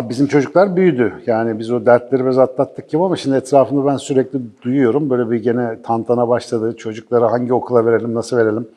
Abi bizim çocuklar büyüdü. Yani biz o dertleri biraz atlattık gibi ama şimdi etrafında ben sürekli duyuyorum. Böyle bir gene tantana başladı. Çocuklara hangi okula verelim, nasıl verelim?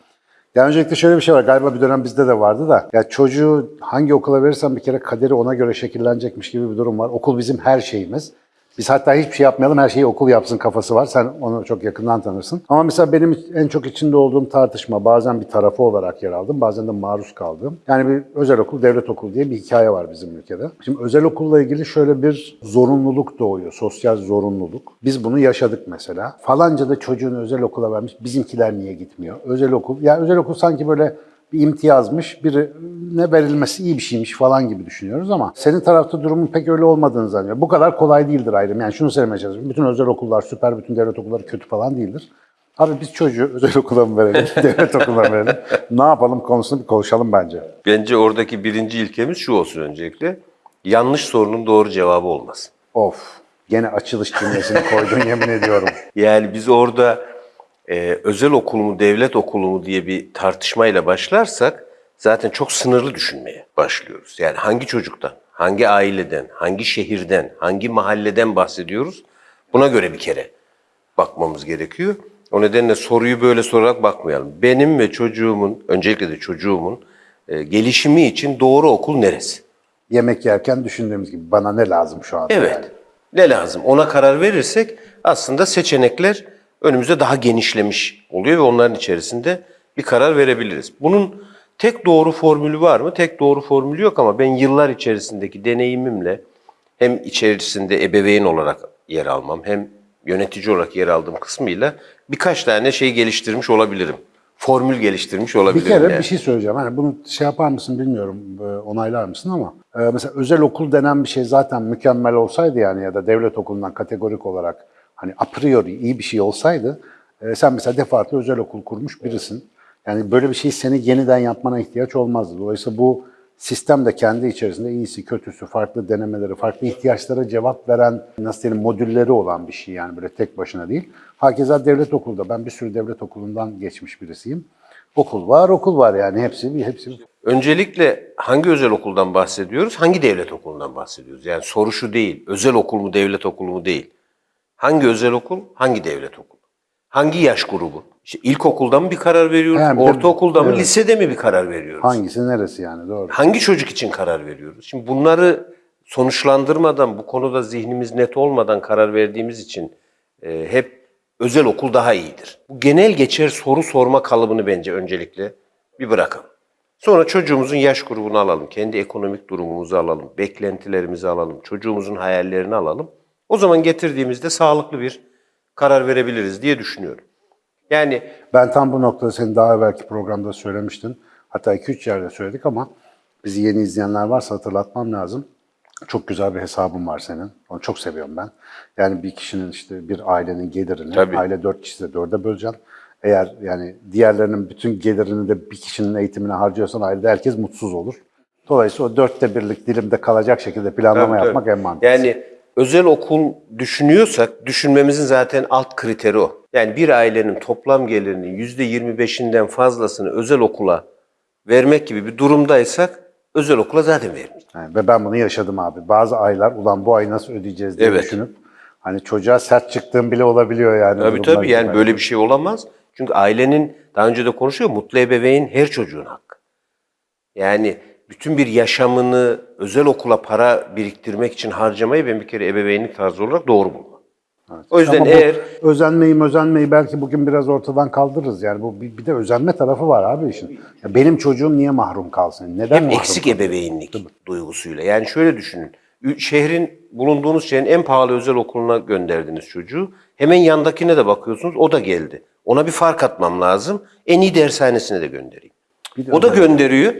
Ya öncelikle şöyle bir şey var. Galiba bir dönem bizde de vardı da. Ya çocuğu hangi okula verirsen bir kere kaderi ona göre şekillenecekmiş gibi bir durum var. Okul bizim her şeyimiz. Biz hatta hiçbir şey yapmayalım, her şeyi okul yapsın kafası var. Sen onu çok yakından tanırsın. Ama mesela benim en çok içinde olduğum tartışma, bazen bir tarafı olarak yer aldım, bazen de maruz kaldım. Yani bir özel okul, devlet okulu diye bir hikaye var bizim ülkede. Şimdi özel okulla ilgili şöyle bir zorunluluk doğuyor, sosyal zorunluluk. Biz bunu yaşadık mesela. Falanca da çocuğunu özel okula vermiş, bizimkiler niye gitmiyor? Özel okul, ya özel okul sanki böyle bir imtiyazmış, birine verilmesi iyi bir şeymiş falan gibi düşünüyoruz ama senin tarafta durumun pek öyle olmadığını zannediyorum. Bu kadar kolay değildir ayrım. Yani şunu söylemeye çalışıyorum. Bütün özel okullar süper, bütün devlet okulları kötü falan değildir. Abi biz çocuğu özel okula mı verelim, devlet okuluna mı verelim? Ne yapalım konusunu bir konuşalım bence. Bence oradaki birinci ilkemiz şu olsun öncelikle. Yanlış sorunun doğru cevabı olmaz. Of, gene açılış cümlesini koydun yemin ediyorum. Yani biz orada e, özel okul mu, devlet okulu mu diye bir tartışmayla başlarsak zaten çok sınırlı düşünmeye başlıyoruz. Yani hangi çocuktan, hangi aileden, hangi şehirden, hangi mahalleden bahsediyoruz? Buna göre bir kere bakmamız gerekiyor. O nedenle soruyu böyle sorarak bakmayalım. Benim ve çocuğumun, öncelikle de çocuğumun e, gelişimi için doğru okul neresi? Yemek yerken düşündüğümüz gibi bana ne lazım şu anda? Evet. yani? Ne lazım? Ona karar verirsek aslında seçenekler önümüzde daha genişlemiş oluyor ve onların içerisinde bir karar verebiliriz. Bunun tek doğru formülü var mı? Tek doğru formülü yok ama ben yıllar içerisindeki deneyimimle hem içerisinde ebeveyn olarak yer almam hem yönetici olarak yer aldığım kısmıyla birkaç tane şey geliştirmiş olabilirim. Formül geliştirmiş Bir olabilirim. kere yani. bir şey söyleyeceğim. Hani bunu şey yapar mısın bilmiyorum, e, onaylar mısın ama e, mesela özel okul denen bir şey zaten mükemmel olsaydı yani ya da devlet okulundan kategorik olarak hani a priori iyi bir şey olsaydı e, sen mesela defaatle özel okul kurmuş birisin. Yani böyle bir şeyi seni yeniden yapmana ihtiyaç olmazdı. Dolayısıyla bu sistem de kendi içerisinde iyisi, kötüsü, farklı denemeleri, farklı ihtiyaçlara cevap veren, nasıl diyelim modülleri olan bir şey yani böyle tek başına değil. Hakeza devlet okulda, ben bir sürü devlet okulundan geçmiş birisiyim. Okul var, okul var yani hepsi, hepsi. Öncelikle hangi özel okuldan bahsediyoruz, hangi devlet okulundan bahsediyoruz? Yani soru şu değil, özel okul mu, devlet okulu mu değil. Hangi özel okul, hangi devlet okulu? Hangi yaş grubu? İşte ilkokulda mı bir karar veriyoruz, Yani ortaokulda mı, evet. lisede mi bir karar veriyoruz? Hangisi neresi yani doğru. Hangi çocuk için karar veriyoruz? Şimdi bunları sonuçlandırmadan, bu konuda zihnimiz net olmadan karar verdiğimiz için e, hep özel okul daha iyidir. Bu genel geçer soru sorma kalıbını bence öncelikle bir bırakalım. Sonra çocuğumuzun yaş grubunu alalım, kendi ekonomik durumumuzu alalım, beklentilerimizi alalım, çocuğumuzun hayallerini alalım. O zaman getirdiğimizde sağlıklı bir karar verebiliriz diye düşünüyorum. Yani Ben tam bu noktada senin daha evvelki programda söylemiştin. Hatta 2-3 yerde söyledik ama bizi yeni izleyenler varsa hatırlatmam lazım. Çok güzel bir hesabın var senin. Onu çok seviyorum ben. Yani bir kişinin işte bir ailenin gelirini, Tabii. aile 4 kişide 4'e böleceksin. Eğer yani diğerlerinin bütün gelirini de bir kişinin eğitimine harcıyorsan ailede herkes mutsuz olur. Dolayısıyla o dörtte birlik dilimde kalacak şekilde planlama Tabii, yapmak tabii. en mantıklısı. Yani özel okul düşünüyorsak düşünmemizin zaten alt kriteri o. Yani bir ailenin toplam gelirinin %25'inden fazlasını özel okula vermek gibi bir durumdaysak özel okula zaten vermeyeceğiz. Yani ve ben bunu yaşadım abi. Bazı aylar ulan bu ay nasıl ödeyeceğiz diye Evet. düşünüp hani çocuğa sert çıktığım bile olabiliyor yani. Tabii tabii yani gibi. böyle bir şey olamaz. Çünkü ailenin daha önce de konuşuyor mutlu ebeveyn her çocuğun hakkı. Yani bütün bir yaşamını özel okula para biriktirmek için harcamayı ben bir kere ebeveynlik tarzı olarak doğru bulmam. O yüzden Ama eğer özenmeyi özenmeyi belki bugün biraz ortadan kaldırırız. Yani bu bir, bir de özenme tarafı var abi işin. Ya benim çocuğum niye mahrum kalsın? Neden hep mahrum eksik ebeveynlik duygusuyla. Yani şöyle düşünün. Şehrin, bulunduğunuz şehrin en pahalı özel okuluna gönderdiniz çocuğu. Hemen yandakine de bakıyorsunuz, o da geldi. Ona bir fark atmam lazım. En iyi dershanesine de göndereyim. Bir de O da gönderiyor.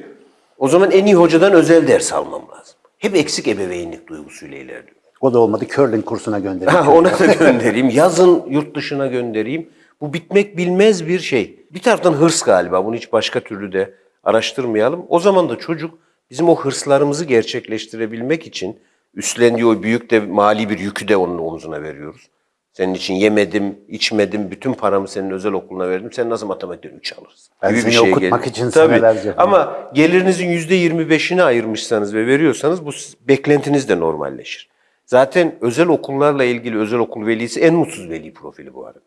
O zaman en iyi hocadan özel ders almam lazım. Hep eksik ebeveynlik duygusuyla ilerliyor. O da olmadı. Curling kursuna göndereyim. Ha, ona da göndereyim. Yazın yurt dışına göndereyim. Bu bitmek bilmez bir şey. Bir taraftan hırs galiba. Bunu hiç başka türlü de araştırmayalım. O zaman da çocuk bizim o hırslarımızı gerçekleştirebilmek için üstlendiği o büyük de mali bir yükü de onun omzuna veriyoruz. Senin için yemedim, içmedim, bütün paramı senin özel okuluna verdim. Sen nasıl matematikten 3 alırsın? Ben gibi seni bir şeye okutmak gelir. için Tabii. senelerce. Ama gelirinizin %25'ini ayırmışsanız ve veriyorsanız bu beklentiniz de normalleşir. Zaten özel okullarla ilgili özel okul velisi en mutsuz veli profili bu arada.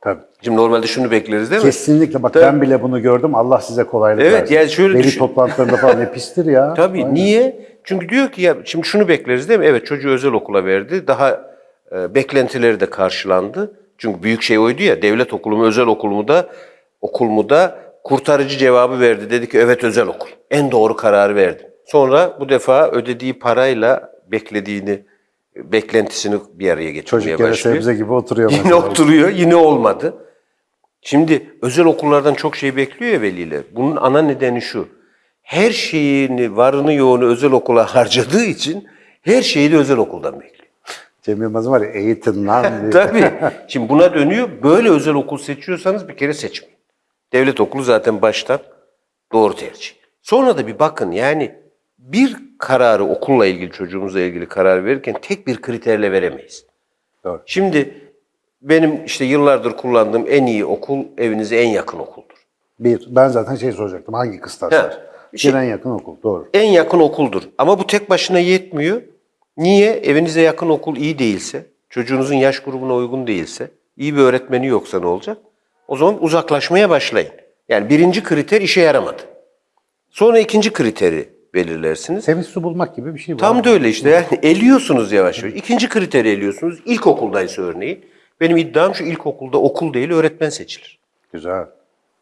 Tabii. Şimdi normalde şunu bekleriz değil mi? Kesinlikle bak Tabii. ben bile bunu gördüm. Allah size kolaylık Evet, versin. yani şöyle Veli düşün- toplantılarında falan ne pistir ya. Tabii. Aynen. Niye? Çünkü diyor ki ya şimdi şunu bekleriz değil mi? Evet çocuğu özel okula verdi. Daha e, beklentileri de karşılandı. Çünkü büyük şey oydu ya. Devlet okulu mu özel okul mu da okul mu da kurtarıcı cevabı verdi. Dedi ki evet özel okul. En doğru kararı verdi. Sonra bu defa ödediği parayla beklediğini beklentisini bir araya getirmeye Çocuk başlıyor. sebze gibi oturuyor. Yine mesela. oturuyor, yine olmadı. Şimdi özel okullardan çok şey bekliyor ya veliler. Bunun ana nedeni şu. Her şeyini, varını yoğunu özel okula harcadığı için her şeyi de özel okuldan bekliyor. Cem Yılmaz'ın var ya eğitim lan. Tabii. Şimdi buna dönüyor. Böyle özel okul seçiyorsanız bir kere seçmeyin. Devlet okulu zaten baştan doğru tercih. Sonra da bir bakın yani bir kararı okulla ilgili çocuğumuzla ilgili karar verirken tek bir kriterle veremeyiz. Doğru. Şimdi benim işte yıllardır kullandığım en iyi okul evinize en yakın okuldur. Bir, ben zaten şey soracaktım. Hangi kıstaslar? Şey- en yakın okul. Doğru. En yakın okuldur. Ama bu tek başına yetmiyor. Niye? Evinize yakın okul iyi değilse, çocuğunuzun yaş grubuna uygun değilse, iyi bir öğretmeni yoksa ne olacak? O zaman uzaklaşmaya başlayın. Yani birinci kriter işe yaramadı. Sonra ikinci kriteri belirlersiniz. Temiz su bulmak gibi bir şey bu. Tam da öyle işte. Yani eliyorsunuz yavaş yavaş. İkinci kriteri eliyorsunuz. İlkokuldaysa örneğin. Benim iddiam şu ilkokulda okul değil öğretmen seçilir. Güzel.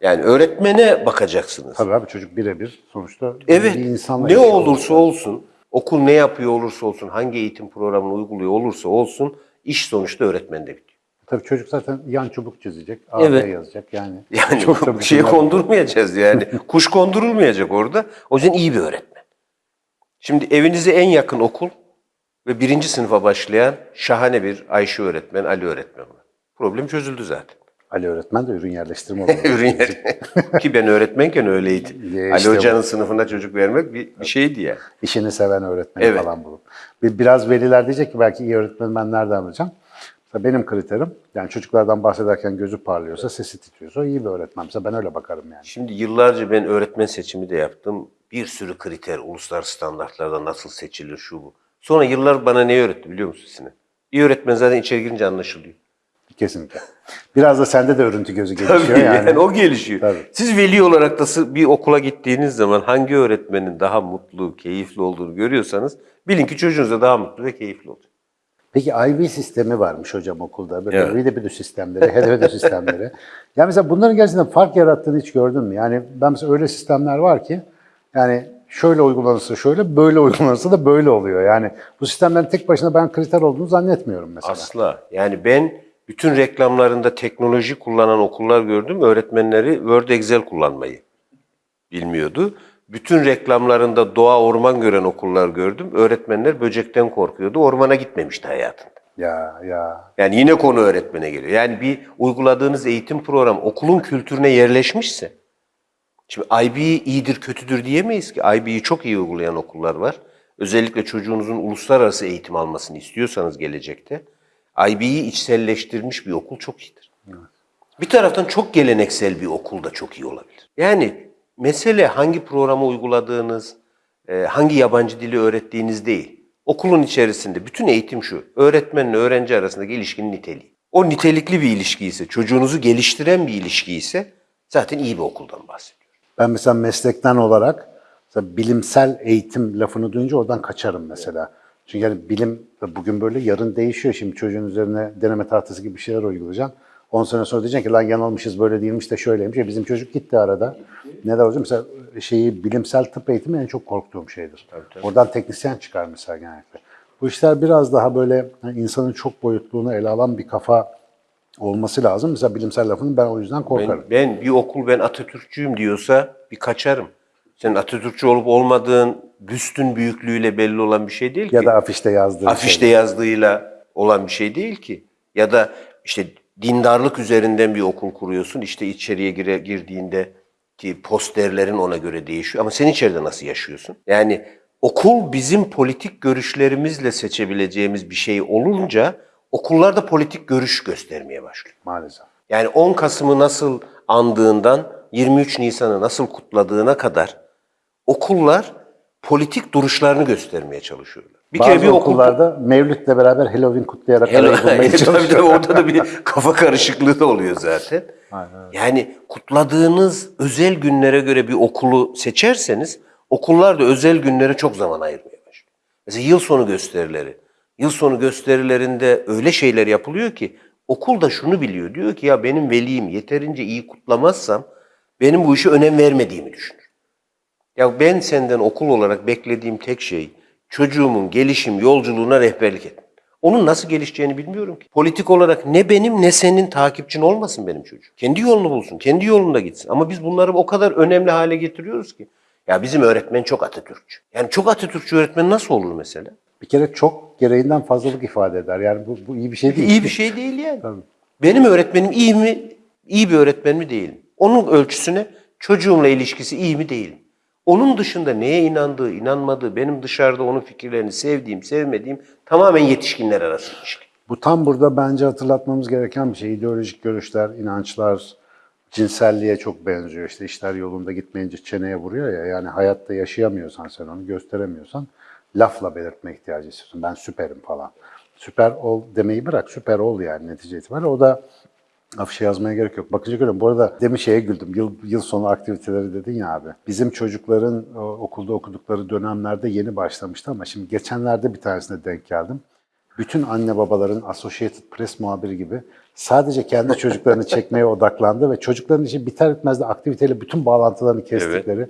Yani öğretmene bakacaksınız. Tabii abi çocuk birebir sonuçta Evet. bir insanla Ne olursa olsun, okul ne yapıyor olursa olsun, hangi eğitim programını uyguluyor olursa olsun, iş sonuçta öğretmende bitiyor. Tabii çocuk zaten yan çubuk çizecek, AB Evet. yazacak yani. Yani Çok da bir şeye bütünler- kondurmayacağız yani. Kuş kondurulmayacak orada. O yüzden iyi bir öğretmen. Şimdi evinize en yakın okul ve birinci sınıfa başlayan şahane bir Ayşe öğretmen, Ali öğretmen var. Problem çözüldü zaten. Ali öğretmen de ürün yerleştirme olarak. Ürün yeri. Ki ben öğretmenken öyleydi. Ya Ali işte Hoca'nın sınıfına çocuk vermek bir, bir şeydi yani. İşini seven öğretmeni Evet. falan bulup. Bir, biraz veliler diyecek ki belki iyi öğretmeni ben nereden? Mesela benim kriterim, yani çocuklardan bahsederken gözü parlıyorsa, sesi titriyorsa iyi bir öğretmen. Mesela ben öyle bakarım yani. Şimdi yıllarca ben öğretmen seçimi de yaptım. Bir sürü kriter, uluslararası standartlarda nasıl seçilir şu bu. Sonra yıllar bana ne öğretti biliyor musun Sinan? İyi öğretmen zaten içeri girince anlaşılıyor. Kesinlikle. Biraz da sende de örüntü gözü Tabii gelişiyor yani. yani. o gelişiyor. Tabii. Siz veli olarak da bir okula gittiğiniz zaman hangi öğretmenin daha mutlu, keyifli olduğunu görüyorsanız bilin ki çocuğunuz da daha mutlu ve keyifli olacak. Peki IB sistemi varmış hocam okulda. Böyle Evet. evet. sistemleri, HDVD sistemleri. Ya mesela bunların gerçekten fark yarattığını hiç gördün mü? Yani ben mesela öyle sistemler var ki yani şöyle uygulanırsa şöyle, böyle uygulanırsa da böyle oluyor. Yani bu sistemlerin tek başına ben kriter olduğunu zannetmiyorum mesela. Asla. Yani ben bütün reklamlarında teknoloji kullanan okullar gördüm. Öğretmenleri Word Excel kullanmayı bilmiyordu. Bütün reklamlarında doğa orman gören okullar gördüm. Öğretmenler böcekten korkuyordu. Ormana gitmemişti hayatında. Ya ya. Yani yine konu öğretmene geliyor. Yani bir uyguladığınız eğitim programı okulun kültürüne yerleşmişse, şimdi IB iyidir kötüdür diyemeyiz ki. IB'yi çok iyi uygulayan okullar var. Özellikle çocuğunuzun uluslararası eğitim almasını istiyorsanız gelecekte, IB'yi içselleştirmiş bir okul çok iyidir. Bir taraftan çok geleneksel bir okul da çok iyi olabilir. Yani mesele hangi programı uyguladığınız, e, hangi yabancı dili öğrettiğiniz değil. Okulun içerisinde bütün eğitim şu, öğretmenle öğrenci arasındaki ilişkinin niteliği. O nitelikli bir ilişki ise, çocuğunuzu geliştiren bir ilişki ise zaten iyi bir okuldan bahsediyoruz. Ben mesela meslekten olarak mesela bilimsel eğitim lafını duyunca oradan kaçarım mesela. Çünkü yani bilim bugün böyle yarın değişiyor. Şimdi çocuğun üzerine deneme tahtası gibi bir şeyler uygulayacaksın. 10 sene sonra diyeceksin ki lan yanılmışız böyle değilmiş de şöyleymiş. Ya bizim çocuk gitti arada. Ne de hocam mesela şeyi bilimsel tıp eğitimi en çok korktuğum şeydir. Oradan teknisyen çıkar mesela genellikle. Bu işler biraz daha böyle hani insanın çok boyutluğunu ele alan bir kafa olması lazım. Mesela bilimsel lafını ben o yüzden korkarım. Ben, ben bir okul ben Atatürkçüyüm diyorsa bir kaçarım. Senin Atatürkçü olup olmadığın büstün büyüklüğüyle belli olan bir şey değil ki. Ya da afişte yazdığı afişte şey. yazdığıyla olan bir şey değil ki. Ya da işte dindarlık üzerinden bir okul kuruyorsun. İşte içeriye gire, girdiğinde ki posterlerin ona göre değişiyor. Ama sen içeride nasıl yaşıyorsun? Yani okul bizim politik görüşlerimizle seçebileceğimiz bir şey olunca okullar da politik görüş göstermeye başlıyor. Maalesef. Yani 10 Kasım'ı nasıl andığından 23 Nisan'ı nasıl kutladığına kadar okullar politik duruşlarını göstermeye çalışıyorlar. Bir Bazı kere bir okul okullarda Mevlüt'le beraber Halloween kutlayarak Helal- arayı bulmaya tabii orada da bir kafa karışıklığı da oluyor zaten. Yani kutladığınız özel günlere göre bir okulu seçerseniz okullar da özel günlere çok zaman ayırmaya başlıyor. Mesela yıl sonu gösterileri. Yıl sonu gösterilerinde öyle şeyler yapılıyor ki okul da şunu biliyor. Diyor ki ya benim velim yeterince iyi kutlamazsam benim bu işe önem vermediğimi düşünür. Ya ben senden okul olarak beklediğim tek şey çocuğumun gelişim yolculuğuna rehberlik et. Onun nasıl gelişeceğini bilmiyorum ki. Politik olarak ne benim ne senin takipçin olmasın benim çocuğum. Kendi yolunu bulsun, kendi yolunda gitsin. Ama biz bunları o kadar önemli hale getiriyoruz ki. Ya bizim öğretmen çok Atatürkçü. Yani çok Atatürkçü öğretmen nasıl olur mesela? Bir kere çok gereğinden fazlalık ifade eder. Yani bu, bu iyi bir şey değil. İyi bir şey değil yani. Tabii. Benim öğretmenim iyi mi, iyi bir öğretmen mi değil mi? Onun ölçüsüne çocuğumla ilişkisi iyi mi değil mi? Onun dışında neye inandığı, inanmadığı, benim dışarıda onun fikirlerini sevdiğim, sevmediğim tamamen yetişkinler arası ilişki. Bu tam burada bence hatırlatmamız gereken bir şey. İdeolojik görüşler, inançlar, cinselliğe çok benziyor. İşte işler yolunda gitmeyince çeneye vuruyor ya. Yani hayatta yaşayamıyorsan sen onu gösteremiyorsan lafla belirtme ihtiyacı hissediyorsun. Ben süperim falan. Süper ol demeyi bırak. Süper ol yani netice itibariyle. O da afişe yazmaya gerek yok. Bakınca görüyorum. Bu arada demin şeye güldüm. Yıl, yıl sonu aktiviteleri dedin ya abi. Bizim çocukların o, okulda okudukları dönemlerde yeni başlamıştı ama şimdi geçenlerde bir tanesine denk geldim bütün anne babaların Associated Press muhabiri gibi sadece kendi çocuklarını çekmeye odaklandı ve çocukların işi biter bitmez de aktiviteyle bütün bağlantılarını kestikleri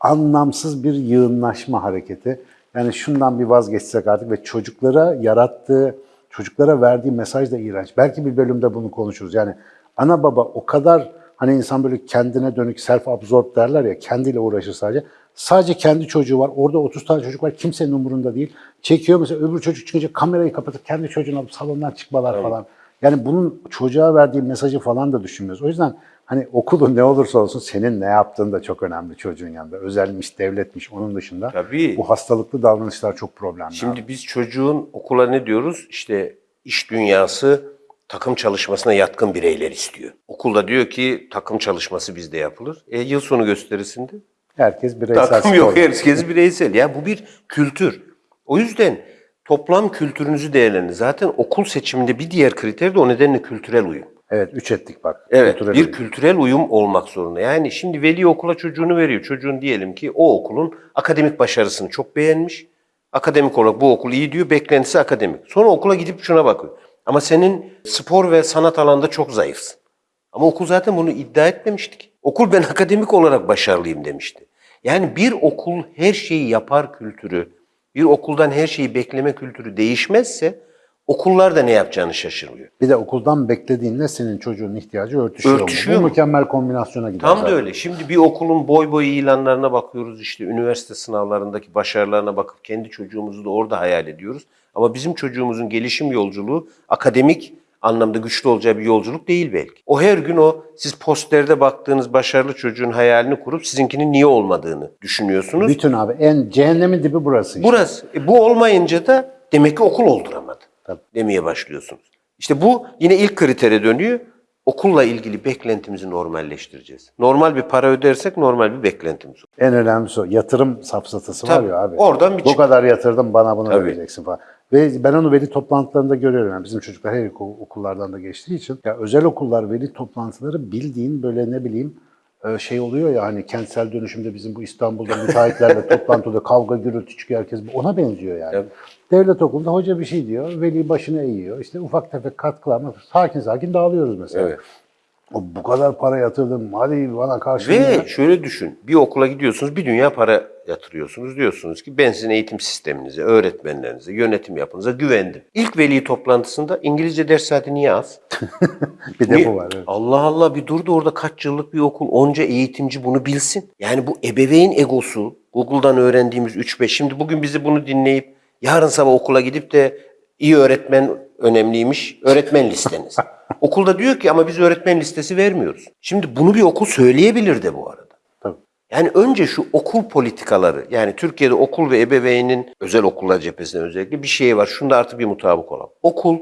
anlamsız bir yığınlaşma hareketi. Yani şundan bir vazgeçsek artık ve çocuklara yarattığı, çocuklara verdiği mesaj da iğrenç. Belki bir bölümde bunu konuşuruz. Yani ana baba o kadar hani insan böyle kendine dönük self-absorb derler ya kendiyle uğraşır sadece. Sadece kendi çocuğu var. Orada 30 tane çocuk var. Kimsenin umurunda değil. Çekiyor mesela öbür çocuk çıkınca kamerayı kapatıp kendi çocuğunu alıp salondan çıkmalar falan. Yani bunun çocuğa verdiği mesajı falan da düşünmüyoruz. O yüzden hani okulun ne olursa olsun senin ne yaptığın da çok önemli çocuğun yanında. Özelmiş, devletmiş onun dışında. Tabii. Bu hastalıklı davranışlar çok problemli. Şimdi biz çocuğun okula ne diyoruz? İşte iş dünyası takım çalışmasına yatkın bireyler istiyor. Okulda diyor ki takım çalışması bizde yapılır. E yıl sonu gösterisinde Herkes bireysel takım yok, herkes bireysel. Ya bu bir kültür. O yüzden toplam kültürünüzü değerlendirin. Zaten okul seçiminde bir diğer kriter de o nedenle kültürel uyum. Evet, üç ettik bak. Evet, Kültürel bir uyum. kültürel uyum olmak zorunda. Yani şimdi veli okula çocuğunu veriyor. Çocuğun diyelim ki o okulun akademik başarısını çok beğenmiş. Akademik olarak bu okul iyi diyor, beklentisi akademik. Sonra okula gidip şuna bakıyor. Ama senin spor ve sanat alanında çok zayıfsın. Ama okul zaten bunu iddia etmemişti ki. Okul ben akademik olarak başarılıyım demişti. Yani bir okul her şeyi yapar kültürü, bir okuldan her şeyi bekleme kültürü değişmezse okullar da ne yapacağını şaşırıyor. Bir de okuldan beklediğinle senin çocuğun ihtiyacı örtüşüyor, mu? Örtüşüyor Bu mu? mükemmel kombinasyona gider. Tam da zaten. öyle. Şimdi bir okulun boy boy ilanlarına bakıyoruz işte üniversite sınavlarındaki başarılarına bakıp kendi çocuğumuzu da orada hayal ediyoruz. Ama bizim çocuğumuzun gelişim yolculuğu akademik anlamda güçlü olacağı bir yolculuk değil belki. O her gün o siz posterde baktığınız başarılı çocuğun hayalini kurup sizinkinin niye olmadığını düşünüyorsunuz. Bütün abi en cehennemin dibi burası işte. Burası. E, bu olmayınca da demek ki okul olduramadı Tabii. demeye başlıyorsunuz. İşte bu yine ilk kritere dönüyor. Okulla ilgili beklentimizi normalleştireceğiz. Normal bir para ödersek normal bir beklentimiz olur. En önemlisi o. Yatırım safsatası Tabii. var ya abi. Oradan bir Bu çık- kadar yatırdım bana bunu Tabii. vereceksin falan. Ve ben onu veli toplantılarında görüyorum. Yani bizim çocuklar her okul- okullardan da geçtiği için. Ya özel okullar veli toplantıları bildiğin böyle ne bileyim e, şey oluyor ya hani kentsel dönüşümde bizim bu İstanbul'da müteahhitlerle toplantıda kavga gürültü çıkıyor herkes ona benziyor yani. Evet. Devlet okulunda hoca bir şey diyor, veli başını eğiyor. İşte ufak tefek katkılar sakin sakin dağılıyoruz mesela. Evet. O bu kadar para yatırdım, hadi bana karşı Ve şöyle düşün. Bir okula gidiyorsunuz, bir dünya para yatırıyorsunuz. Diyorsunuz ki ben sizin eğitim sisteminize, öğretmenlerinize, yönetim yapınıza güvendim. İlk veli toplantısında İngilizce ders saati niye az? bir de bu var. evet. Allah Allah bir durdu orada kaç yıllık bir okul. Onca eğitimci bunu bilsin. Yani bu ebeveyn egosu, Google'dan öğrendiğimiz 3-5. Şimdi bugün bizi bunu dinleyip yarın sabah okula gidip de iyi öğretmen önemliymiş, öğretmen listeniz. Okulda diyor ki ama biz öğretmen listesi vermiyoruz. Şimdi bunu bir okul söyleyebilir de bu arada. Tabii. Yani önce şu okul politikaları, yani Türkiye'de okul ve ebeveynin özel okullar cephesinde özellikle bir şey var. Şunda artık bir mutabık olalım. Okul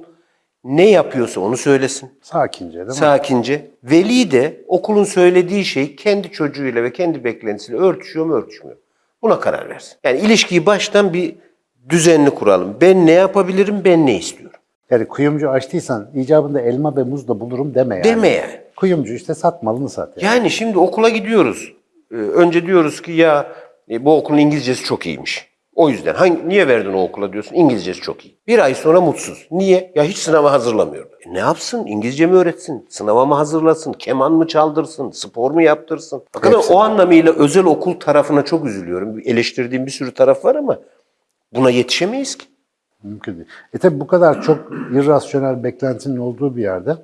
Ne yapıyorsa onu söylesin. Sakince değil mi? Sakince. Veli de okulun söylediği şey kendi çocuğuyla ve kendi beklentisiyle örtüşüyor mu örtüşmüyor. Buna karar versin. Yani ilişkiyi baştan bir düzenli kuralım. Ben ne yapabilirim, ben ne istiyorum. Yani kuyumcu açtıysan icabında elma ve muz da bulurum deme yani. Deme yani. Kuyumcu işte sat malını sat. Yani. Yani şimdi okula gidiyoruz. Ee, önce diyoruz ki ya e, bu okulun İngilizcesi çok iyiymiş. O yüzden hangi, niye verdin o okula diyorsun? İngilizcesi çok iyi. Bir ay sonra mutsuz. Niye? Ya hiç sınava hazırlamıyorum. E ne yapsın? İngilizce mi öğretsin? Sınava mı hazırlasın? Keman mı çaldırsın? Spor mu yaptırsın? Bakın Hepsi. o anlamıyla özel okul tarafına çok üzülüyorum. Eleştirdiğim bir sürü taraf var ama buna yetişemeyiz ki. Mümkün değil. E tabi bu kadar çok irrasyonel beklentinin olduğu bir yerde,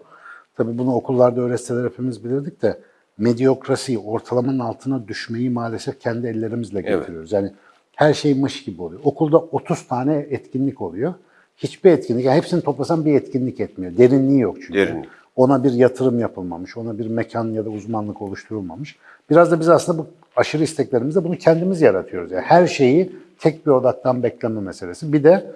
tabi bunu okullarda öğretseler hepimiz bilirdik de, medyokrasiyi, ortalamanın altına düşmeyi maalesef kendi ellerimizle getiriyoruz. Yani her şey mış gibi oluyor. Okulda 30 tane etkinlik oluyor. Hiçbir etkinlik, yani hepsini toplasan bir etkinlik etmiyor. Derinliği yok çünkü. Derinlik. Ona bir yatırım yapılmamış, ona bir mekan ya da uzmanlık oluşturulmamış. Biraz da biz aslında bu aşırı isteklerimizde bunu kendimiz yaratıyoruz. Yani her şeyi tek bir odaktan bekleme meselesi. Bir de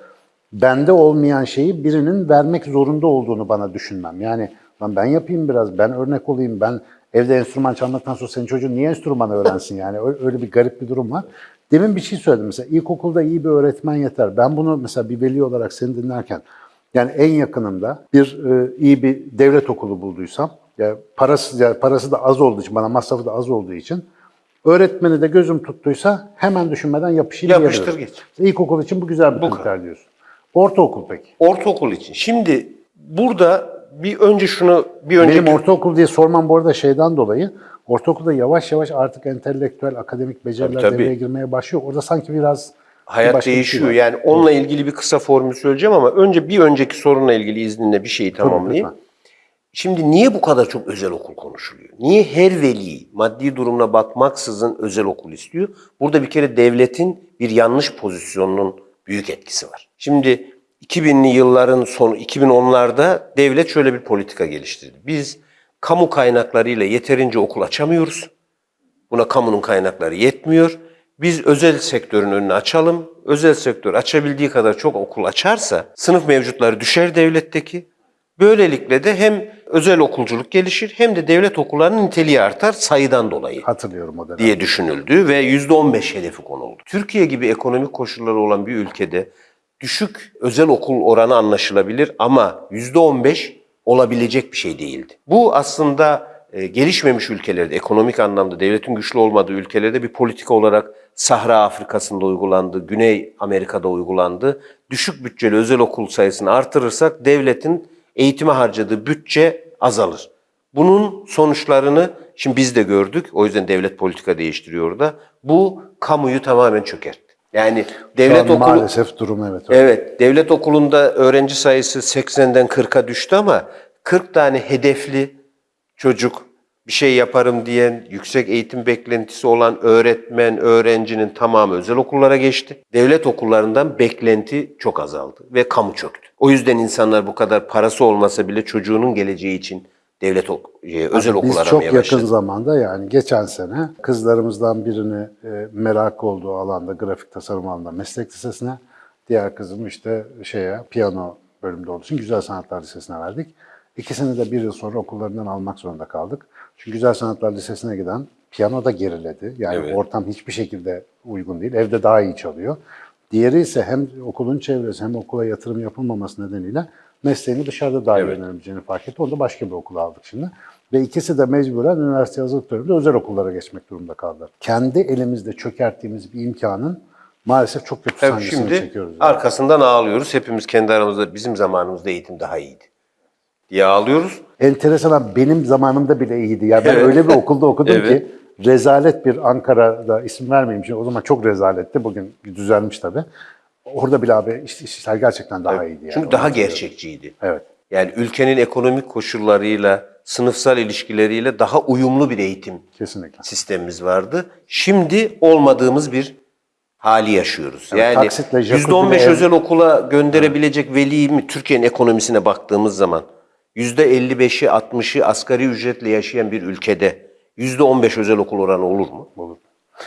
bende olmayan şeyi birinin vermek zorunda olduğunu bana düşünmem. Yani lan ben yapayım biraz, ben örnek olayım, ben evde enstrüman çalmaktan sonra senin çocuğun niye enstrüman öğrensin yani? Öyle bir garip bir durum var. Demin bir şey söyledim mesela, ilkokulda iyi bir öğretmen yeter. Ben bunu mesela bir veli olarak seni dinlerken, yani en yakınımda bir e, iyi bir devlet okulu bulduysam, ya parası ya parası da az olduğu için, bana masrafı da az olduğu için öğretmeni de gözüm tuttuysa hemen düşünmeden yapışayım Yapıştır diyebilirim. geç. İlkokul için bu güzel bir Bu kriter diyorsun. Ortaokul peki? Ortaokul için. Şimdi burada bir önce şunu bir önceki Benim ortaokul diye sormam bu arada şeyden dolayı. Ortaokulda yavaş yavaş artık entelektüel, akademik beceriler Tabii, tabii. devreye girmeye başlıyor. Orada sanki biraz bir Hayat bir şey değişiyor. var. yani onunla ilgili bir kısa formül söyleyeceğim ama önce bir önceki sorunla ilgili izninle bir şeyi tamamlayayım. Şimdi niye bu kadar çok özel okul konuşuluyor? Niye her veli maddi durumuna bakmaksızın özel okul istiyor? Burada bir kere devletin bir yanlış pozisyonunun büyük etkisi var. Şimdi 2000'li yılların sonu 2010'larda devlet şöyle bir politika geliştirdi. Biz kamu kaynaklarıyla yeterince okul açamıyoruz. Buna kamunun kaynakları yetmiyor. Biz özel sektörün önünü açalım. Özel sektör açabildiği kadar çok okul açarsa sınıf mevcutları düşer devletteki. Böylelikle de hem özel okulculuk gelişir hem de devlet okullarının niteliği artar sayıdan dolayı Hatırlıyorum o dönem. diye düşünüldü ve %15 hedefi konuldu. Türkiye gibi ekonomik koşulları olan bir ülkede düşük özel okul oranı anlaşılabilir ama %15 olabilecek bir şey değildi. Bu aslında e, gelişmemiş ülkelerde, ekonomik anlamda devletin güçlü olmadığı ülkelerde bir politika olarak Sahra Afrika'sında uygulandı, Güney Amerika'da uygulandı. Düşük bütçeli özel okul sayısını artırırsak devletin eğitime harcadığı bütçe azalır. Bunun sonuçlarını şimdi biz de gördük. O yüzden devlet politika değiştiriyor da. Bu kamuyu tamamen çökertti. Yani Şu devlet an okulu Maalesef durum evet. öyle. Evet, devlet okulunda öğrenci sayısı 80'den 40'a düştü ama 40 tane hedefli çocuk bir şey yaparım diyen, yüksek eğitim beklentisi olan öğretmen, öğrencinin tamamı özel okullara geçti. Devlet okullarından beklenti çok azaldı ve kamu çöktü. O yüzden insanlar bu kadar parası olmasa bile çocuğunun geleceği için devlet ok- e, özel okul Biz aramaya çok yakın başladı. zamanda yani geçen sene kızlarımızdan birini e, merak olduğu alanda, grafik tasarım alanında meslek lisesine, diğer kızım işte şeye piyano bölümünde olduğu için Güzel Sanatlar Lisesi'ne verdik. İkisini de bir yıl sonra okullarından almak zorunda kaldık. Çünkü Güzel Sanatlar Lisesi'ne giden piyano da geriledi. Yani Evet. ortam hiçbir şekilde uygun değil. Evde daha iyi çalıyor. Diğeri ise hem okulun çevresi hem okula yatırım yapılmaması nedeniyle mesleğini dışarıda daha Evet. öğrenebileceğini fark etti. Onu da başka bir okula aldık şimdi. Ve ikisi de mecburen üniversite hazırlık döneminde özel okullara geçmek durumunda kaldılar. Kendi elimizde çökerttiğimiz bir imkanın maalesef çok kötü Tabii sancısını şimdi çekiyoruz. yani. arkasından ağlıyoruz. Hepimiz kendi aramızda bizim zamanımızda eğitim daha iyiydi diye ağlıyoruz. Enteresan benim zamanımda bile iyiydi. Ya ben Evet. öyle bir okulda okudum Evet. ki rezalet bir Ankara'da isim vermeyeyim şimdi o zaman çok rezaletti. Bugün düzelmiş tabii. Orada bile abi iş- işler gerçekten daha iyiydi. Yani. Çünkü daha gerçekçiydi. Evet. Yani ülkenin ekonomik koşullarıyla, sınıfsal ilişkileriyle daha uyumlu bir eğitim Kesinlikle. sistemimiz vardı. Şimdi olmadığımız bir hali yaşıyoruz. Evet, yani jacuzzi'de %15 ev- özel okula gönderebilecek veli mi Türkiye'nin ekonomisine baktığımız zaman %55'i 60'ı asgari ücretle yaşayan bir ülkede %15 özel okul oranı olur mu? Olur.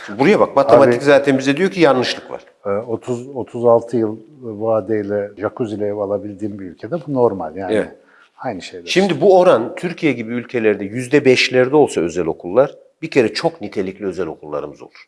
Şimdi buraya bak matematik Abi- zaten bize diyor ki yanlışlık var. Ee, 30 36 yıl vadeyle jacuzzi'yle ev alabildiğim bir ülkede bu normal yani. Evet. Aynı şeyler. Şimdi bu oran Türkiye gibi ülkelerde yüzde beşlerde olsa özel okullar bir kere çok nitelikli özel okullarımız olur.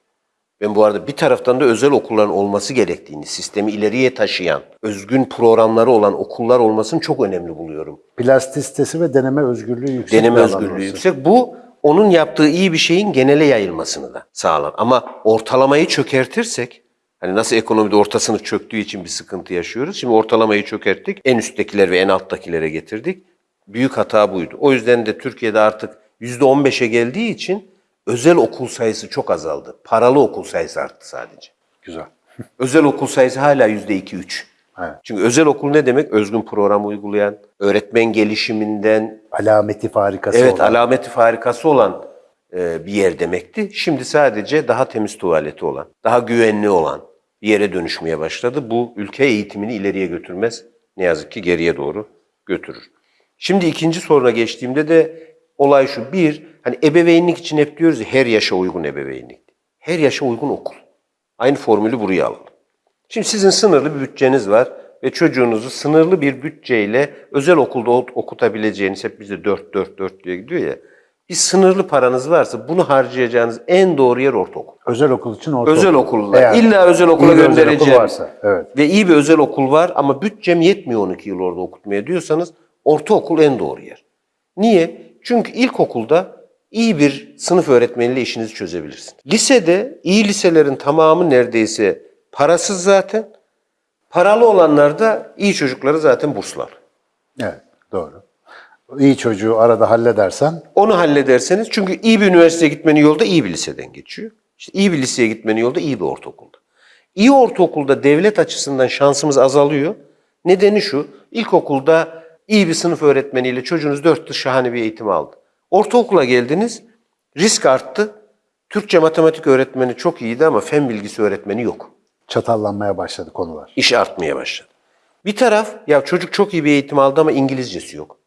Ben bu arada bir taraftan da özel okulların olması gerektiğini, sistemi ileriye taşıyan, özgün programları olan okullar olmasını çok önemli buluyorum. Plastisitesi ve deneme özgürlüğü yüksek Deneme özgürlüğü yüksek. Bu onun yaptığı iyi bir şeyin genele yayılmasını da sağlar. Ama ortalamayı çökertirsek, hani nasıl ekonomide orta sınıf çöktüğü için bir sıkıntı yaşıyoruz. Şimdi ortalamayı çökerttik, en üsttekiler ve en alttakilere getirdik. Büyük hata buydu. O yüzden de Türkiye'de artık %15'e geldiği için özel okul sayısı çok azaldı. Paralı okul sayısı arttı sadece. Güzel. Özel okul sayısı hala %2-3. Evet. Çünkü özel okul ne demek? Özgün program uygulayan, öğretmen gelişiminden, Alameti farikası Evet, olan. alameti farikası olan e, bir yer demekti. Şimdi sadece daha temiz tuvaleti olan, daha güvenli olan bir yere dönüşmeye başladı. Bu ülke eğitimini ileriye götürmez. Ne yazık ki geriye doğru götürür. Şimdi ikinci soruna geçtiğimde de olay şu. Bir, hani ebeveynlik için hep diyoruz ya her yaşa uygun ebeveynlik. Her yaşa uygun okul. Aynı formülü buraya alalım. Şimdi sizin sınırlı bir bütçeniz var ve çocuğunuzu sınırlı bir bütçeyle özel okulda okutabileceğiniz, hep bize 4 4 4 diye gidiyor ya. Bir sınırlı paranız varsa bunu harcayacağınız en doğru yer ortaokul. Özel okul için ortaokul. Özel okullar. Eğer İlla özel okula iyi bir özel okul göndereceğim. varsa, evet. Ve iyi bir özel okul var ama bütçem yetmiyor 12 yıl orada okutmaya diyorsanız ortaokul en doğru yer. Niye? Çünkü ilkokulda iyi bir sınıf öğretmeniyle işinizi çözebilirsiniz. Lisede iyi liselerin tamamı neredeyse parasız zaten. Paralı olanlar da iyi çocukları zaten burslar. Evet, doğru. İyi çocuğu arada halledersen Onu hallederseniz çünkü iyi bir üniversiteye gitmenin yolda iyi bir liseden geçiyor. İşte iyi bir liseye gitmenin yolda iyi bir ortaokulda. İyi ortaokulda devlet açısından şansımız azalıyor. Nedeni şu, ilkokulda iyi bir sınıf öğretmeniyle çocuğunuz dört yıl şahane bir eğitim aldı. Ortaokula geldiniz, risk arttı. Türkçe matematik öğretmeni çok iyiydi ama fen bilgisi öğretmeni yok. Çatallanmaya başladı konular. İş artmaya başladı. Bir taraf ya çocuk çok iyi bir eğitim aldı ama İngilizcesi yok.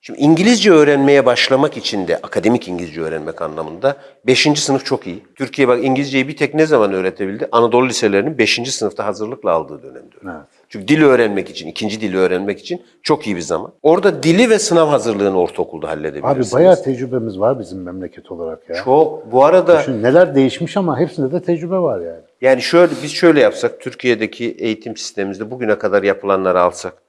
Şimdi İngilizce öğrenmeye başlamak için de akademik İngilizce öğrenmek anlamında 5. sınıf çok iyi. Türkiye bak İngilizceyi bir tek ne zaman öğretebildi? Anadolu liselerinin 5. sınıfta hazırlıkla aldığı dönemde. öğretti. Evet. Çünkü dili öğrenmek için, ikinci dili öğrenmek için çok iyi bir zaman. Orada dili ve sınav hazırlığını ortaokulda Abi halledebilirsiniz. bayağı tecrübemiz var bizim memleket olarak ya. Çok. Bu arada Düşün, neler değişmiş ama hepsinde de tecrübe var yani. Yani şöyle biz şöyle yapsak Türkiye'deki eğitim sistemimizde bugüne kadar yapılanları alsak,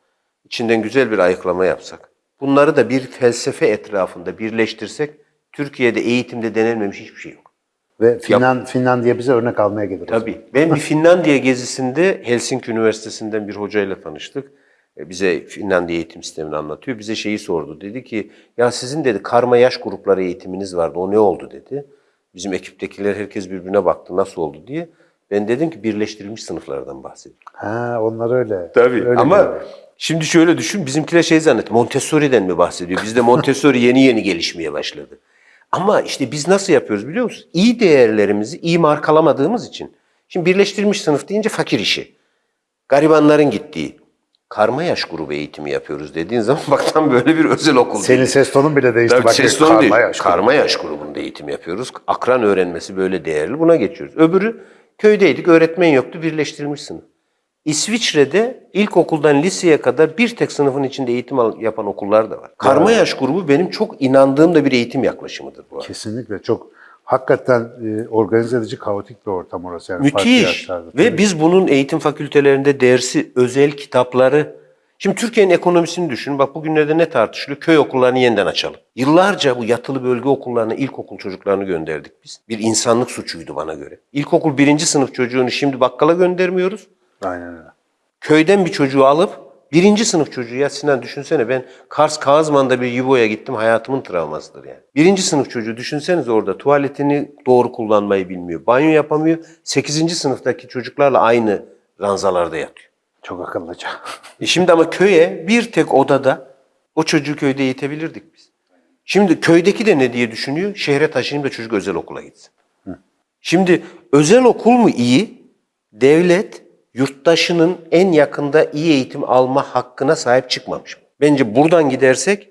içinden güzel bir ayıklama yapsak, bunları da bir felsefe etrafında birleştirsek Türkiye'de eğitimde denenmemiş hiçbir şey yok. Ve Finland, Finlandiya bize örnek almaya gelir. Tabii. Ben bir Finlandiya gezisinde Helsinki Üniversitesi'nden bir hocayla tanıştık. E, Bize Finlandiya eğitim sistemini anlatıyor. Bize şeyi sordu. Dedi ki ya sizin dedi karma yaş grupları eğitiminiz vardı. O ne oldu dedi. Bizim ekiptekiler herkes birbirine baktı nasıl oldu diye. Ben dedim ki birleştirilmiş sınıflardan bahsediyorum. Ha, onlar öyle. Tabii Öyle ama diyorlar. şimdi şöyle düşün bizimkiler şey zannet Montessori'den mi bahsediyor? Bizde Montessori yeni yeni gelişmeye başladı. Ama işte biz nasıl yapıyoruz biliyor musunuz? İyi değerlerimizi iyi markalamadığımız için. Şimdi birleştirilmiş sınıf deyince fakir işi. Garibanların gittiği. Karma yaş grubu eğitimi yapıyoruz dediğin zaman bak tam böyle bir özel okul. Senin ses tonun bile değişti. Tabii Bak, ses tonu karma değil. yaş karma yaş grubunda eğitim yapıyoruz. Akran öğrenmesi böyle değerli. Buna geçiyoruz. Öbürü köydeydik. Öğretmen yoktu. Birleştirilmiş sınıf. İsviçre'de ilkokuldan liseye kadar bir tek sınıfın içinde eğitim yapan okullar da var. Karma yaş grubu benim çok inandığım da bir eğitim yaklaşımıdır bu arada. Kesinlikle çok hakikaten e, organize edici kaotik bir ortam orası. Yani Müthiş. Ve biz bunun eğitim fakültelerinde dersi, özel kitapları... Şimdi Türkiye'nin ekonomisini düşün. Bak bugünlerde ne tartışılıyor? Köy okullarını yeniden açalım. Yıllarca bu yatılı bölge okullarına ilkokul çocuklarını gönderdik biz. Bir insanlık suçuydu bana göre. İlkokul birinci sınıf çocuğunu şimdi bakkala göndermiyoruz. Aynen öyle. Köyden bir çocuğu alıp birinci sınıf çocuğu ya Sinan düşünsene ben Kars Kağızman'da bir Yubo'ya gittim hayatımın travmasıdır yani. Birinci sınıf çocuğu düşünseniz orada tuvaletini doğru kullanmayı bilmiyor. Banyo yapamıyor. Sekizinci sınıftaki çocuklarla aynı ranzalarda yatıyor. Çok akıllıca. E şimdi ama köye bir tek odada o çocuğu köyde eğitebilirdik biz. Şimdi köydeki de ne diye düşünüyor? Şehre taşıyayım da çocuk özel okula gitsin. Şimdi özel okul mu iyi? Devlet yurttaşının en yakında iyi eğitim alma hakkına sahip çıkmamış. Bence buradan gidersek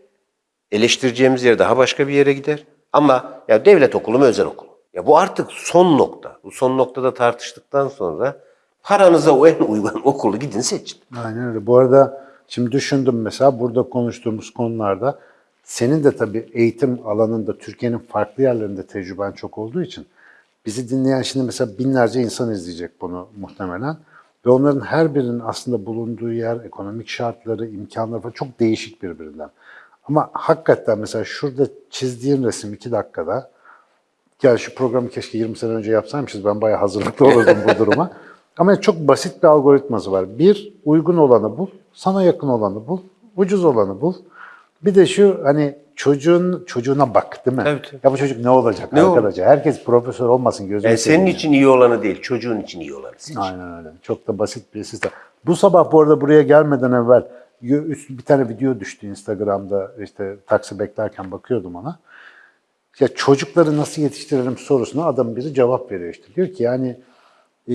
eleştireceğimiz yer daha başka bir yere gider. Ama ya devlet okulu mu özel okul? Ya bu artık son nokta. Bu son noktada tartıştıktan sonra paranıza o en uygun okulu gidin seçin. Aynen öyle. Bu arada şimdi düşündüm mesela burada konuştuğumuz konularda senin de tabii eğitim alanında Türkiye'nin farklı yerlerinde tecrüben çok olduğu için bizi dinleyen şimdi mesela binlerce insan izleyecek bunu muhtemelen. Ve onların her birinin aslında bulunduğu yer, ekonomik şartları, imkanları falan çok değişik birbirinden. Ama hakikaten mesela şurada çizdiğin resim iki dakikada yani şu programı keşke 20 sene önce yapsaymışız. Ben bayağı hazırlıklı olurdum bu duruma. Ama çok basit bir algoritması var. Bir, uygun olanı bul. Sana yakın olanı bul. Ucuz olanı bul. Bir de şu hani çocuğun çocuğuna bak değil mi? Evet. Ya bu çocuk ne olacak Ne arkadaşlar? Herkes profesör olmasın gözünü Yani senin seveyim için iyi olanı değil, çocuğun için iyi olanı seç. Aynen öyle. Çok da basit bir sistem. Bu sabah bu arada buraya gelmeden evvel bir tane video düştü Instagram'da işte taksi beklerken bakıyordum ona. Ya çocukları nasıl yetiştirelim sorusuna adam biri cevap veriyor işte. Diyor ki yani e,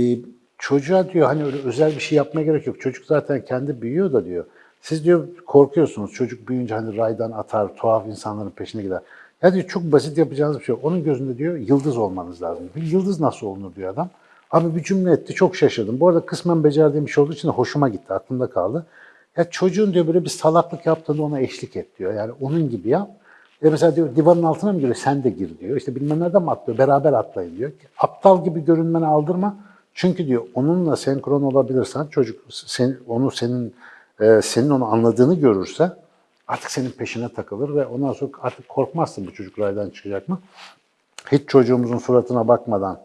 çocuğa diyor hani öyle özel bir şey yapmaya gerek yok. Çocuk zaten kendi büyüyor da diyor. Siz diyor korkuyorsunuz çocuk büyüyünce hani raydan atar, tuhaf insanların peşine gider. Ya diyor çok basit yapacağınız bir şey yok. Onun gözünde diyor yıldız olmanız lazım. Bir yıldız nasıl olunur diyor adam. Abi bir cümle etti çok şaşırdım. Bu arada kısmen becerdiğim bir şey olduğu için de hoşuma gitti, aklımda kaldı. Ya çocuğun diyor böyle bir salaklık yaptığında ona eşlik et diyor. Yani onun gibi yap. E mesela diyor divanın altına mı giriyor sen de gir diyor. İşte bilmem nereden mi atlıyor beraber atlayın diyor. Aptal gibi görünmeni aldırma. Çünkü diyor onunla senkron olabilirsen çocuk sen, onu senin e, senin onu anladığını görürse artık senin peşine takılır ve ondan sonra artık korkmazsın bu çocuk raydan çıkacak mı? Hiç çocuğumuzun suratına bakmadan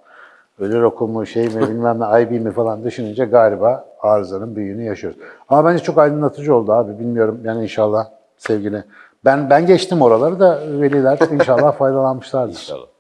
öyle okul mu şey mi bilmem ne IB mi falan düşününce galiba arızanın büyüğünü yaşıyoruz. Ama bence çok aydınlatıcı oldu abi. Bilmiyorum yani inşallah sevgili. Ben ben geçtim oraları da veliler inşallah faydalanmışlardır. İnşallah.